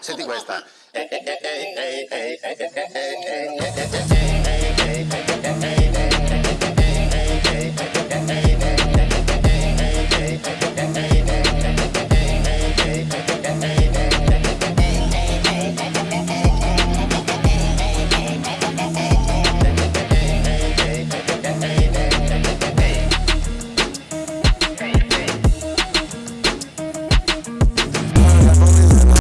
Senti questa. Eh, eh, eh,